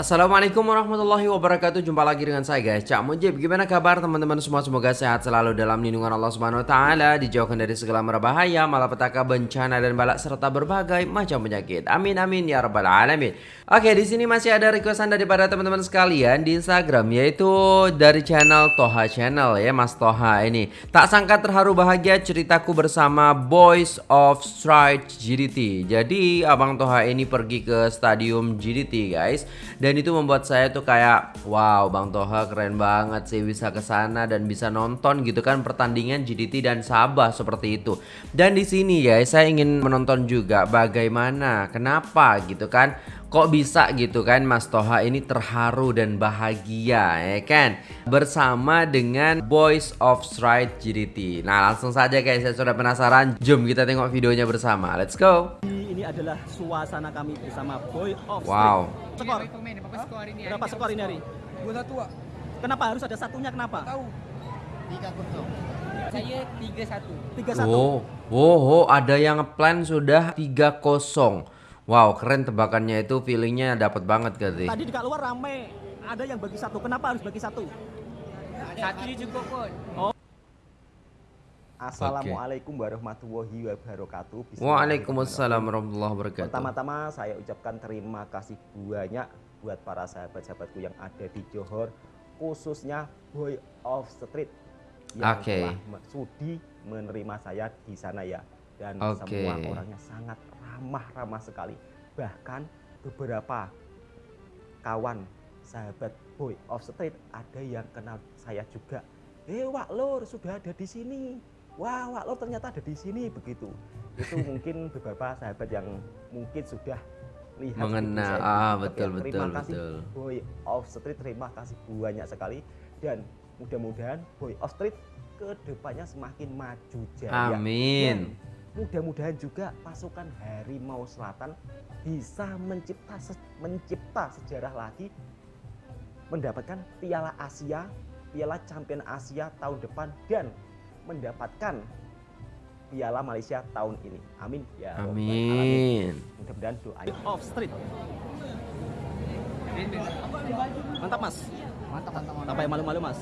Assalamualaikum warahmatullahi wabarakatuh. Jumpa lagi dengan saya guys. Cak Mujib Gimana kabar teman-teman? Semua Semoga sehat selalu dalam lindungan Allah Subhanahu Wa Taala Dijauhkan dari segala merbahaya Malapetaka bencana dan balak Serta berbagai macam penyakit. Amin amin ya rabbal alamin. Oke di sini masih ada requestan daripada teman-teman sekalian Di Instagram Yaitu dari channel Toha Channel ya Mas Toha ini. Tak sangka terharu bahagia ceritaku bersama Boys of Stride GDT Jadi Abang Toha ini pergi ke stadium GDT guys. Dan dan itu membuat saya tuh kayak wow Bang Toha keren banget sih bisa ke sana dan bisa nonton gitu kan pertandingan GDT dan Sabah seperti itu. Dan di sini ya saya ingin menonton juga bagaimana kenapa gitu kan kok bisa gitu kan Mas Toha ini terharu dan bahagia ya kan bersama dengan Boys of Stride GDT. Nah langsung saja guys saya sudah penasaran jom kita tengok videonya bersama let's go ini adalah suasana kami bersama Boy of Wow. Skor. Berapa skor ini hari? Dua satu pak. Kenapa harus ada satunya? Kenapa? Tahu. Tiga kosong. Saya tiga satu. Tiga satu. Oh, oh, oh, ada yang plan sudah 3-0. Wow, keren tebakannya itu feelingnya dapat banget kali. Tadi di luar rame. Ada yang bagi satu. Kenapa harus bagi satu? Satu cukup pun. Oh. Assalamualaikum warahmatullahi wabarakatuh. Waalaikumsalam warahmatullahi wabarakatuh. Pertama-tama saya ucapkan terima kasih banyak buat para sahabat-sahabatku yang ada di Johor, khususnya Boy of Street yang Oke. telah sudi menerima saya di sana ya. Dan Oke. semua orangnya sangat ramah-ramah sekali. Bahkan beberapa kawan sahabat Boy of Street ada yang kenal saya juga. Eh, Wak Lur sudah ada di sini wah Wak Lor ternyata ada di sini begitu itu mungkin beberapa sahabat yang mungkin sudah lihat Mengenal, ah, betul, ya. terima betul, kasih betul. Boy of Street terima kasih banyak sekali dan mudah-mudahan Boy of Street ke depannya semakin maju jaya Amin. Dan mudah-mudahan juga pasukan Harimau Selatan bisa mencipta se- mencipta sejarah lagi mendapatkan Piala Asia, Piala Champion Asia tahun depan dan mendapatkan Piala Malaysia tahun ini. Amin ya. Amin. Mudah-mudahan doanya Off street. Mantap mas. Mantap mantap mantap. Apa yang malu-malu mas?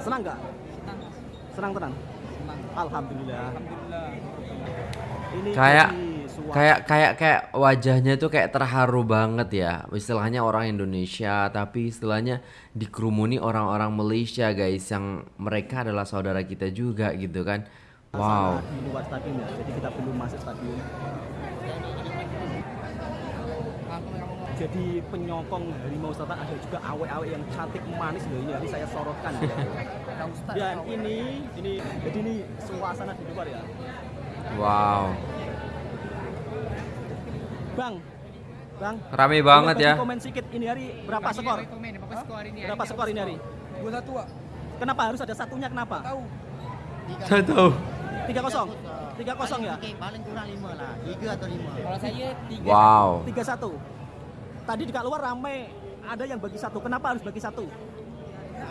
Senang nggak? Senang tenang. Alhamdulillah. Alhamdulillah. Ini Kayak- Kayak kayak kayak wajahnya tuh kayak terharu banget ya. Istilahnya orang Indonesia tapi istilahnya dikerumuni orang-orang Malaysia guys yang mereka adalah saudara kita juga gitu kan. Wow. di luar stadion ya. Jadi kita belum masuk stadion. Jadi penyokong harimau selatan ada juga awe-awe yang cantik manis loh ini saya sorotkan ya. Dan ini ini jadi ini suasana di luar ya. Wow. Bang, Bang. Rame banget ya. Komen sedikit ini hari berapa skor? Komen skor ini? Berapa skor ini hari? Dua satu pak. Kenapa harus ada satunya? Kenapa? Tahu. Saya tahu. Tiga kosong. Tiga kosong ya. Paling, paling kurang lima lah. Tiga atau lima. Kalau saya tiga. Wow. Tiga satu. Tadi di luar rame. Ada yang bagi satu. Kenapa harus bagi satu?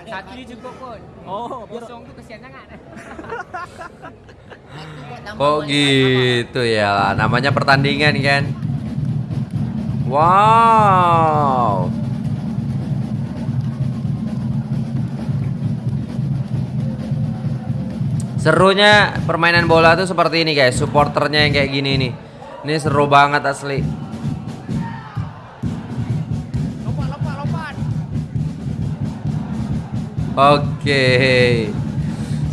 Satu dia cukup pun. Oh, biar Kosong tuh kesian sangat. Kok gitu ya? Namanya pertandingan kan. Wow. Serunya permainan bola tuh seperti ini guys, supporternya yang kayak gini nih. Ini seru banget asli. Oke.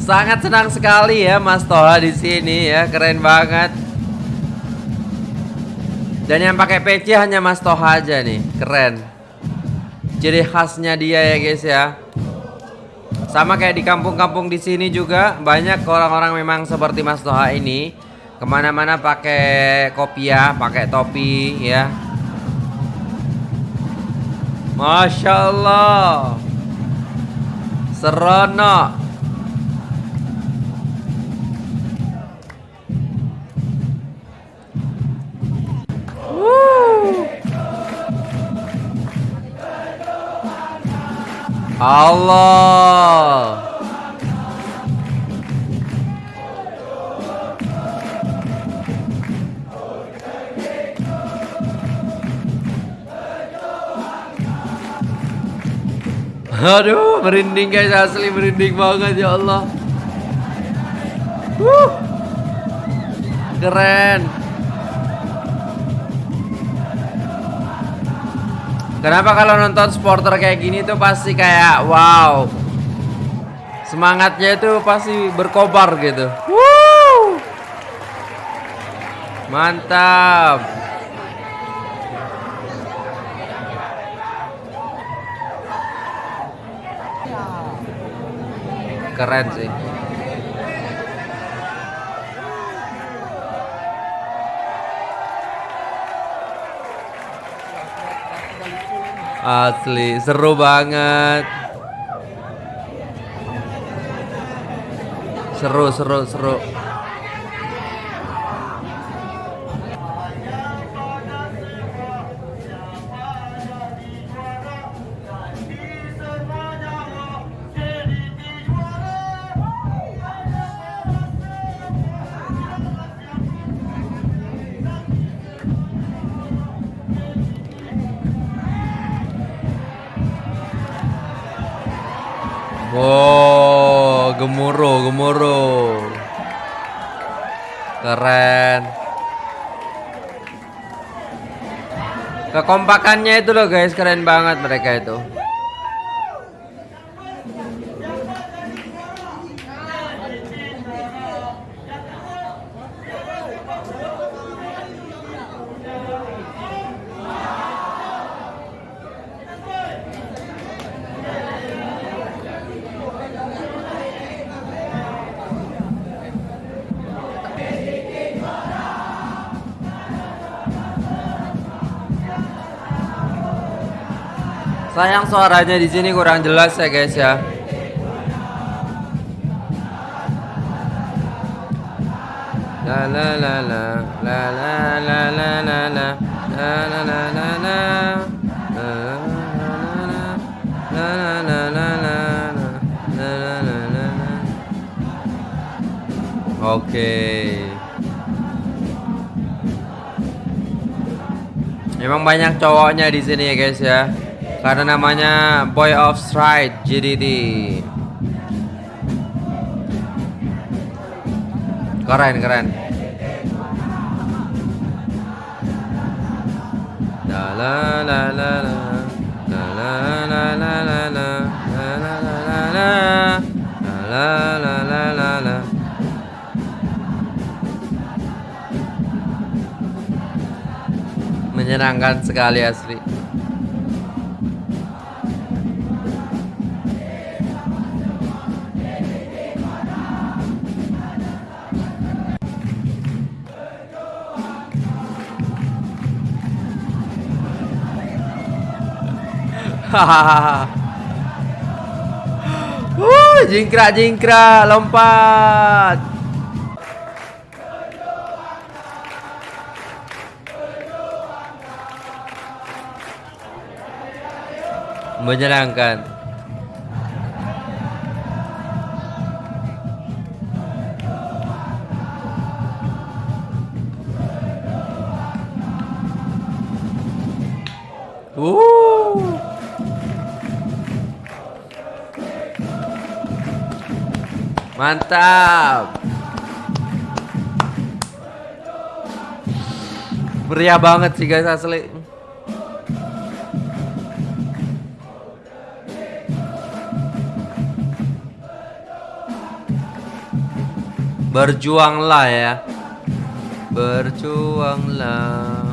Sangat senang sekali ya Mas Toha di sini ya, keren banget. Dan yang pakai PC hanya Mas Toha aja nih, keren. Jadi khasnya dia ya guys ya. Sama kayak di kampung-kampung di sini juga banyak orang-orang memang seperti Mas Toha ini ke mana-mana pakai kopiah, pakai topi ya. Masya Allah. Seronok. Wuh. Allah. Aduh, merinding guys, asli merinding banget ya Allah. Wuh. Keren. Kenapa kalau nonton supporter kayak gini tuh pasti kayak wow. Semangatnya itu pasti berkobar gitu. Wuh. Mantap. Keren sih. Asli, seru banget. Seru, seru, seru. Gemuruh. Keren. Kekompakannya itu loh guys, keren banget mereka itu. Sayang suaranya di sini kurang jelas ya guys ya. La la la la la la la la la la la la la la la Oke. Emang banyak cowoknya di sini ya guys ya. Karena namanya Boy of Stride JDD. Keren keren. Menyenangkan sekali asli. Wuh, jingkrak jingkrak lompat. Menyenangkan. Mantap. Meriah banget sih guys asli. Berjuanglah ya. Berjuanglah.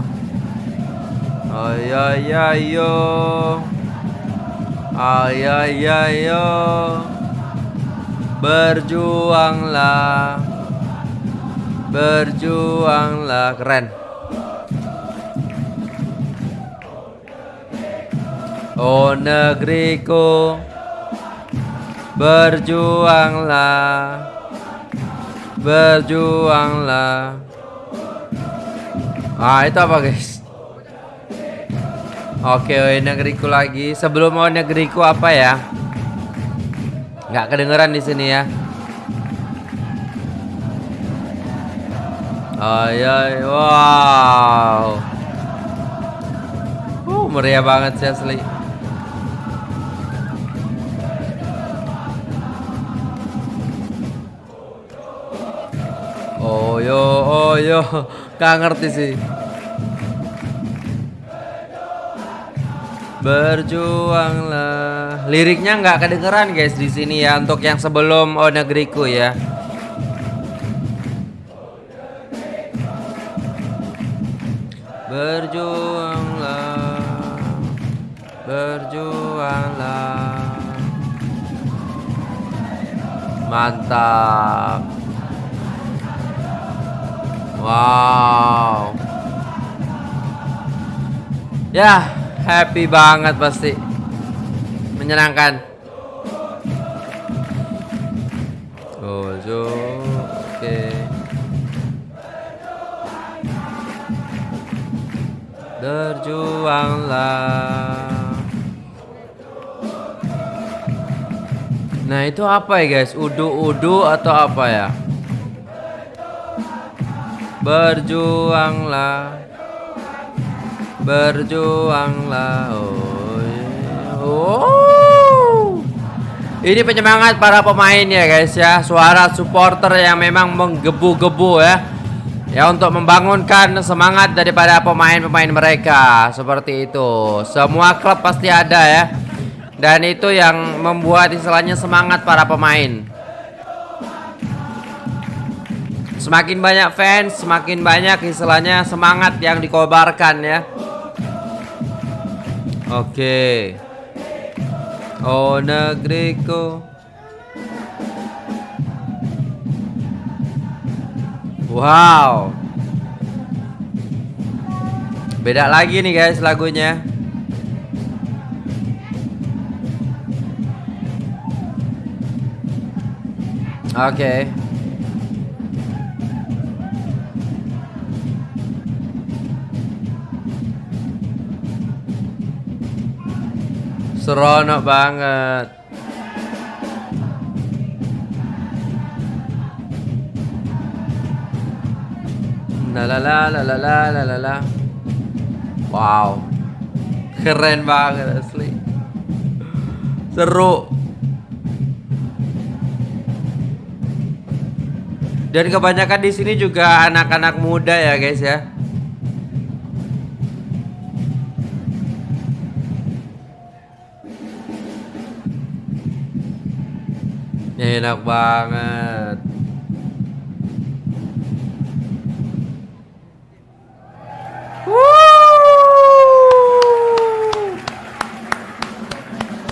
Ayo ayo ayo. Ayo ayo ayo. Berjuanglah. Berjuanglah. Keren. Oh negeriku. Berjuanglah. Berjuanglah. Ah itu apa guys? Oke oh, negeriku lagi. Sebelum mau negeriku apa ya Nggak kedengeran di sini ya. Ayoy, wow. Uh, meriah banget sih asli. Oh yo, oh yo, gak ngerti sih. Berjuanglah. Liriknya nggak kedengeran guys di sini ya untuk yang sebelum Oh Negeriku ya. Berjuanglah. Berjuanglah. Mantap. Wow. Ya, happy banget pasti. Menyenangkan. So, oke. Berjuanglah. Nah, itu apa ya, guys? Udu-udu atau apa ya? Berjuanglah Berjuanglah oh. Oh. Ini penyemangat para pemain ya guys ya Suara supporter yang memang menggebu-gebu ya Ya untuk membangunkan semangat daripada pemain-pemain mereka Seperti itu Semua klub pasti ada ya Dan itu yang membuat istilahnya semangat para pemain Semakin banyak fans, semakin banyak istilahnya semangat yang dikobarkan ya. Oke. Oh negeriku. Wow. Beda lagi nih guys lagunya. Oke. Okay. Seronok banget. La la la. Wow. Keren banget asli. Seru. Dan kebanyakan di sini juga anak-anak muda ya, guys ya. Enak banget.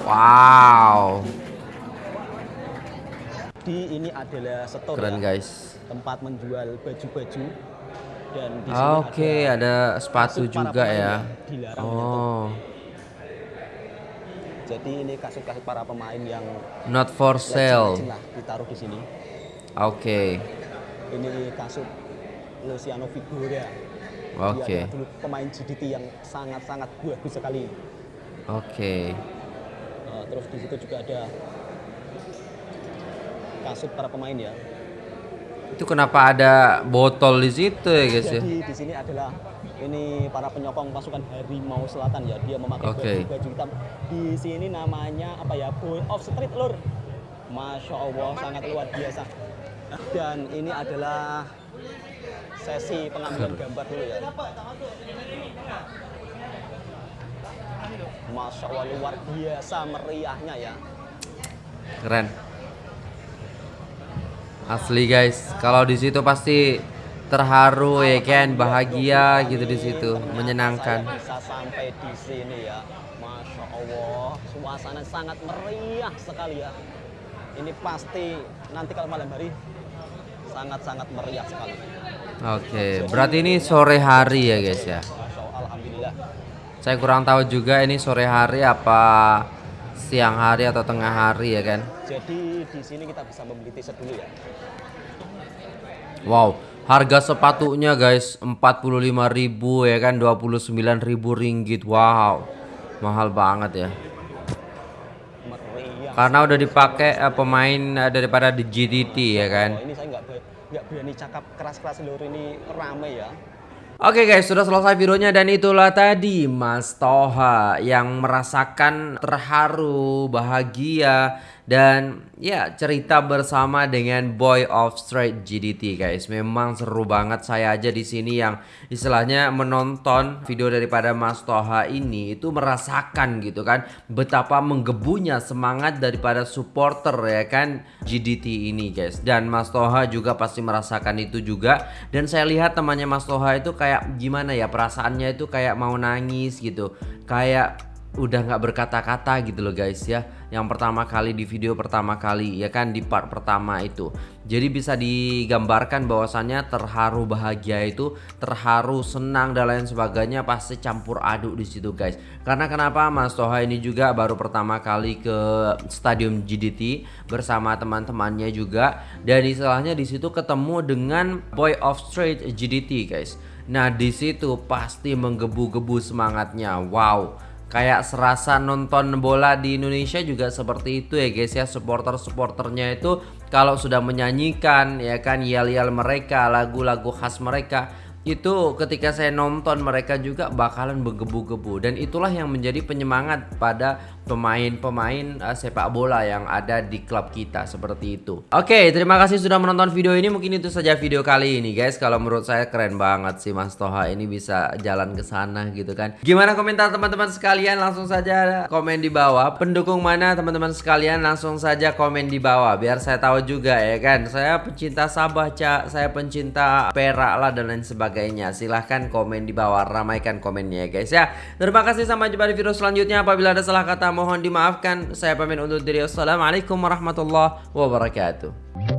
Wow. Di ini adalah store Keren ya, guys. tempat menjual baju-baju dan di sini Oke, ada sepatu kasut para juga ya. Oh, Jadi ini kasut-kasut para pemain yang not for sale. lah ditaruh di sini. Oke. Ini kasut Luciano Figura. Oke. Dia dulu pemain GDT yang sangat-sangat bagus sekali. Oke. Nah, terus di situ juga ada kasut para pemain ya. Itu kenapa ada botol di situ ya guys ya? Jadi di sini adalah ini para penyokong pasukan Harimau Selatan ya. Dia memakai Oke. baju, baju hitam. Di sini namanya apa ya? Boy of Street Lur. Masya Allah sangat luar biasa. Dan ini adalah sesi pengambilan gambar dulu ya. Masya Allah luar biasa meriahnya ya. Keren. Asli guys, kalau di situ pasti terharu ya kan, bahagia gitu di situ, menyenangkan. Saya bisa sampai di sini ya. Masya Allah, suasana sangat meriah sekali ya. Ini pasti nanti kalau malam hari sangat-sangat meriah sekali. Oke, berarti ini sore hari ya guys ya. Alhamdulillah. Saya kurang tahu juga ini sore hari apa siang hari atau tengah hari ya kan. Jadi di sini kita bisa membeli t-shirt dulu ya. Wow, harga sepatunya guys 45.000 ya kan 29.000 ringgit. Wow. Mahal banget ya. Meriah. Karena udah dipakai eh, pemain eh, daripada di GDT ya kan. Oh, ini saya nggak ber- nggak berani cakap keras-keras lur ini rame ya. Oke guys, sudah selesai videonya dan itulah tadi Mas Toha yang merasakan terharu, bahagia dan ya cerita bersama dengan Boy of Straight GDT guys. Memang seru banget saya aja di sini yang istilahnya menonton video daripada Mas Toha ini itu merasakan gitu kan betapa menggebunya semangat daripada supporter ya kan GDT ini guys. Dan Mas Toha juga pasti merasakan itu juga dan saya lihat temannya Mas Toha itu kayak gimana ya perasaannya itu kayak mau nangis gitu. Kayak udah nggak berkata-kata gitu loh guys ya. Yang pertama kali di video pertama kali ya kan di part pertama itu. Jadi bisa digambarkan bahwasannya terharu bahagia itu terharu senang dan lain sebagainya pasti campur aduk di situ guys. Karena kenapa? Mas Toha ini juga baru pertama kali ke stadium GDT bersama teman-temannya juga. Dan istilahnya di situ ketemu dengan Boy of Straight GDT guys. Nah di situ pasti menggebu-gebu semangatnya. Wow kayak serasa nonton bola di Indonesia juga seperti itu ya guys ya. Supporter-supporternya itu kalau sudah menyanyikan ya kan yel-yel mereka lagu-lagu khas mereka itu ketika saya nonton mereka juga bakalan bergebu-gebu dan itulah yang menjadi penyemangat pada pemain-pemain uh, sepak bola yang ada di klub kita seperti itu. Oke, terima kasih sudah menonton video ini. Mungkin itu saja video kali ini guys. Kalau menurut saya keren banget sih Mas Toha ini bisa jalan ke sana gitu kan. Gimana komentar teman-teman sekalian? Langsung saja komen di bawah. Pendukung mana teman-teman sekalian? Langsung saja komen di bawah biar saya tahu juga ya kan. Saya pencinta Sabah, Cak. Saya pencinta Perak lah dan lain sebagainya sebagainya. Silahkan komen di bawah ramaikan komennya ya guys ya. Terima kasih sampai jumpa di video selanjutnya. Apabila ada salah kata mohon dimaafkan. Saya pamit undur diri. Wassalamualaikum warahmatullahi wabarakatuh